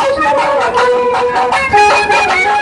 I'm sorry.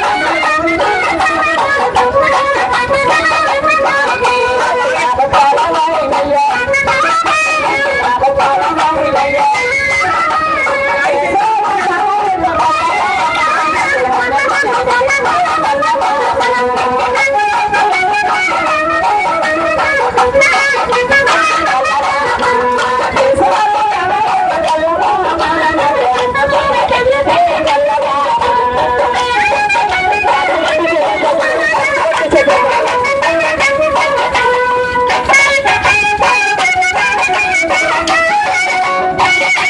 Thank you.